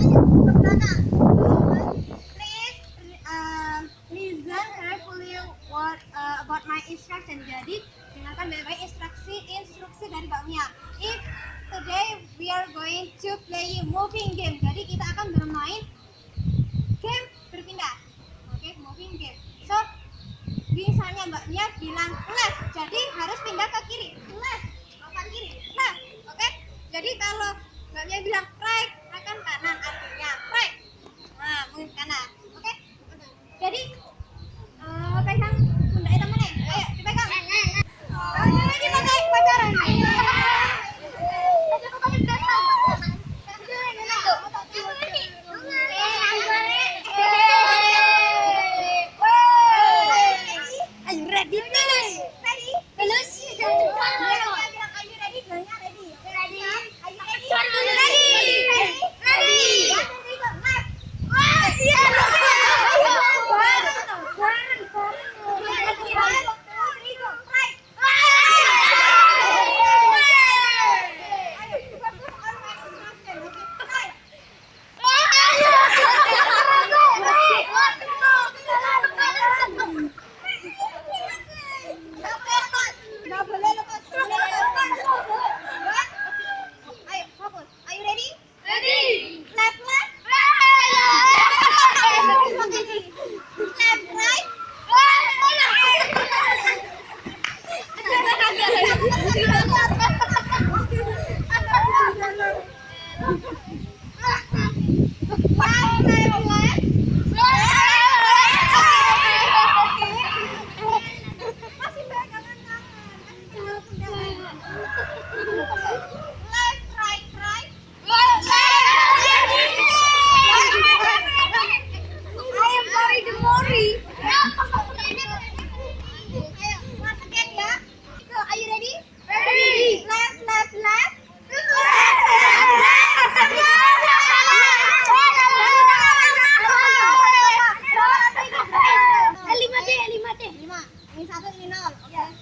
Uh, uh, about my instruction. Jadi instruksi instruksi dari Mbak Mia. If today we are going to play moving game. Ready? Ready? Let's go! Thank you. đi. Nhưng mà, mình sao thôi. Yeah.